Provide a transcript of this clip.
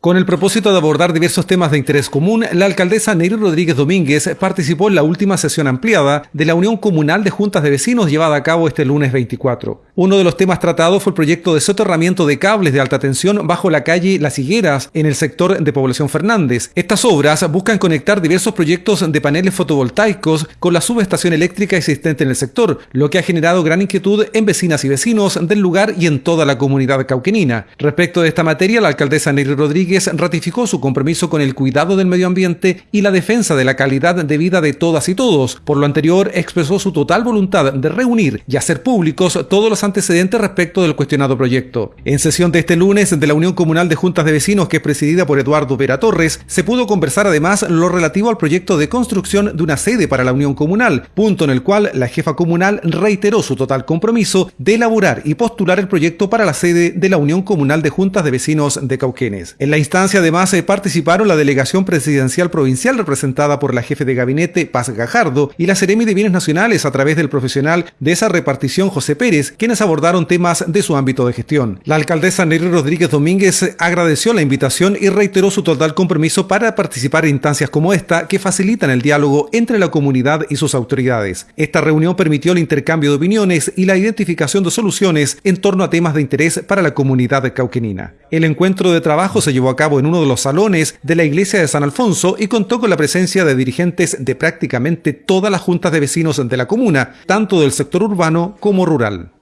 Con el propósito de abordar diversos temas de interés común, la alcaldesa Neri Rodríguez Domínguez participó en la última sesión ampliada de la Unión Comunal de Juntas de Vecinos llevada a cabo este lunes 24. Uno de los temas tratados fue el proyecto de soterramiento de cables de alta tensión bajo la calle Las Higueras en el sector de Población Fernández. Estas obras buscan conectar diversos proyectos de paneles fotovoltaicos con la subestación eléctrica existente en el sector, lo que ha generado gran inquietud en vecinas y vecinos del lugar y en toda la comunidad cauquenina. Respecto de esta materia, la alcaldesa Neri Rodríguez ratificó su compromiso con el cuidado del medio ambiente y la defensa de la calidad de vida de todas y todos. Por lo anterior, expresó su total voluntad de reunir y hacer públicos todos los antecedentes respecto del cuestionado proyecto. En sesión de este lunes de la Unión Comunal de Juntas de Vecinos, que es presidida por Eduardo Vera Torres, se pudo conversar además lo relativo al proyecto de construcción de una sede para la Unión Comunal, punto en el cual la jefa comunal reiteró su total compromiso de elaborar y postular el proyecto para la sede de la Unión Comunal de Juntas de Vecinos de Cauquenes. En la instancia además participaron la delegación presidencial provincial representada por la jefe de gabinete Paz Gajardo y la Seremi de Bienes Nacionales a través del profesional de esa repartición José Pérez, quienes abordaron temas de su ámbito de gestión. La alcaldesa Nery Rodríguez Domínguez agradeció la invitación y reiteró su total compromiso para participar en instancias como esta que facilitan el diálogo entre la comunidad y sus autoridades. Esta reunión permitió el intercambio de opiniones y la identificación de soluciones en torno a temas de interés para la comunidad cauquenina. El encuentro de trabajo se a cabo en uno de los salones de la iglesia de San Alfonso y contó con la presencia de dirigentes de prácticamente todas las juntas de vecinos de la comuna, tanto del sector urbano como rural.